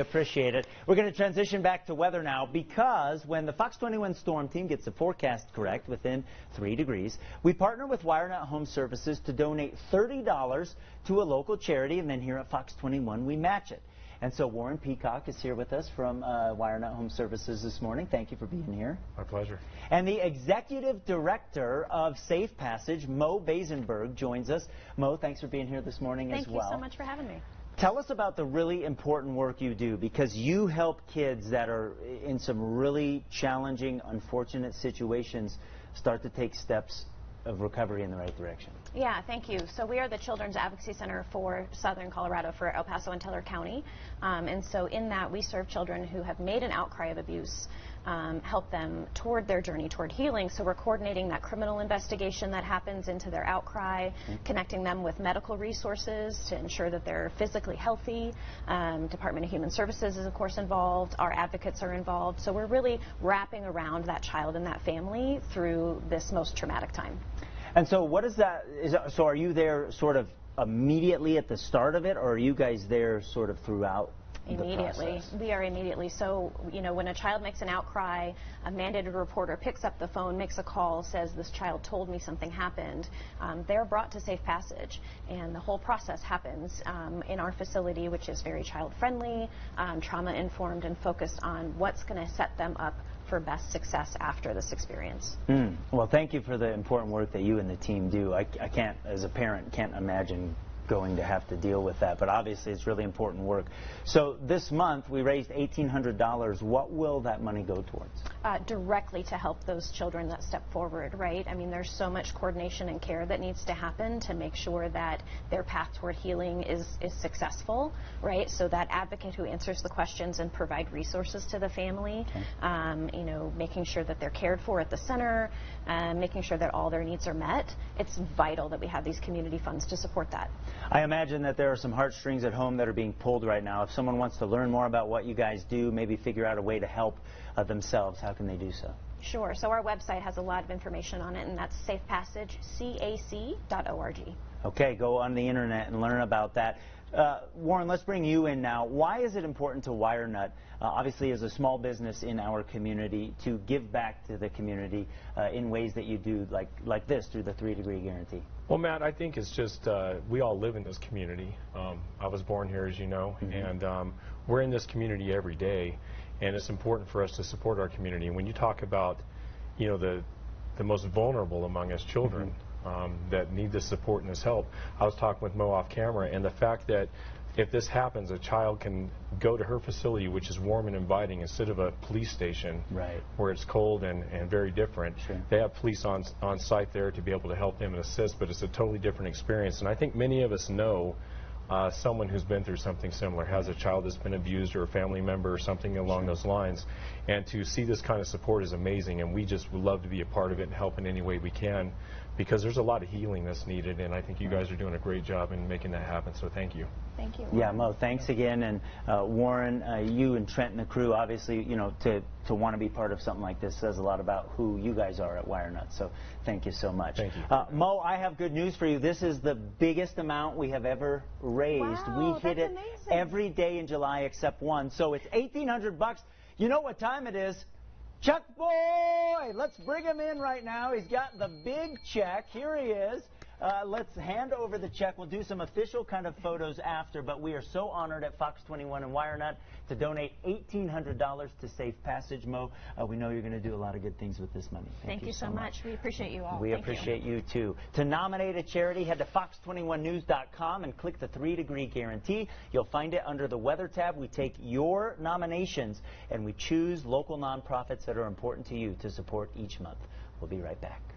Appreciate it. We're going to transition back to weather now because when the Fox 21 storm team gets the forecast correct within three degrees, we partner with WireNut Home Services to donate $30 to a local charity, and then here at Fox 21 we match it. And so Warren Peacock is here with us from uh, WireNut Home Services this morning. Thank you for being here. My pleasure. And the executive director of Safe Passage, Mo Basenberg, joins us. Mo, thanks for being here this morning Thank as well. Thank you so much for having me. Tell us about the really important work you do because you help kids that are in some really challenging, unfortunate situations start to take steps of recovery in the right direction. Yeah, thank you. So we are the Children's Advocacy Center for Southern Colorado for El Paso and Teller County. Um, and so in that, we serve children who have made an outcry of abuse, um, help them toward their journey toward healing. So we're coordinating that criminal investigation that happens into their outcry, mm-hmm. connecting them with medical resources to ensure that they're physically healthy. Um, Department of Human Services is, of course, involved. Our advocates are involved. So we're really wrapping around that child and that family through this most traumatic time. And so what is that, is, so are you there sort of immediately at the start of it, or are you guys there sort of throughout Immediately. We are immediately. So, you know, when a child makes an outcry, a mandated reporter picks up the phone, makes a call, says, this child told me something happened, um, they're brought to Safe Passage. And the whole process happens um, in our facility, which is very child-friendly, um, trauma-informed, and focused on what's going to set them up for best success after this experience. Mm. Well, thank you for the important work that you and the team do. I, I can't, as a parent, can't imagine going to have to deal with that, but obviously it's really important work. So this month we raised $1,800. What will that money go towards? Uh, directly to help those children that step forward, right? I mean, there's so much coordination and care that needs to happen to make sure that their path toward healing is, is successful, right? So that advocate who answers the questions and provide resources to the family, okay. um, you know, making sure that they're cared for at the center, uh, making sure that all their needs are met. It's vital that we have these community funds to support that. I imagine that there are some heartstrings at home that are being pulled right now. If someone wants to learn more about what you guys do, maybe figure out a way to help uh, themselves, how can they do so? Sure. So our website has a lot of information on it, and that's safepassagecac.org. Okay, go on the internet and learn about that. Uh, Warren, let's bring you in now. Why is it important to WireNut, uh, obviously as a small business in our community, to give back to the community uh, in ways that you do like, like this through the three-degree guarantee? Well, Matt, I think it's just uh, we all live in this community. Um, I was born here, as you know, mm -hmm. and um, we're in this community every day, and it's important for us to support our community. And when you talk about, you know, the the most vulnerable among us children, mm -hmm um, that need this support and this help. I was talking with Mo off camera, and the fact that if this happens, a child can go to her facility, which is warm and inviting, instead of a police station right. where it's cold and, and very different. Sure. They have police on, on site there to be able to help them and assist, but it's a totally different experience. And I think many of us know uh, someone who's been through something similar, has a child that's been abused or a family member or something along sure. those lines. And to see this kind of support is amazing, and we just would love to be a part of it and help in any way we can because there's a lot of healing that's needed, and I think you guys are doing a great job in making that happen, so thank you. Thank you. Yeah, Mo, thanks again. And uh, Warren, uh, you and Trent and the crew, obviously, you know, to, to want to be part of something like this says a lot about who you guys are at WireNut. So thank you so much. Thank you. Uh, Mo, I have good news for you. This is the biggest amount we have ever raised. Wow, we hit it amazing. every day in July except one. So it's 1800 bucks. You know what time it is? Chuck Boy! Let's bring him in right now. He's got the big check. Here he is. Uh, let's hand over the check. We'll do some official kind of photos after, but we are so honored at Fox 21 and WireNut to donate $1,800 to Safe Passage. Mo, uh, we know you're going to do a lot of good things with this money. Thank, Thank you, you, so much. much. We appreciate you all. We Thank appreciate you. you. too. To nominate a charity, head to fox21news.com and click the three degree guarantee. You'll find it under the weather tab. We take your nominations and we choose local nonprofits that are important to you to support each month. We'll be right back.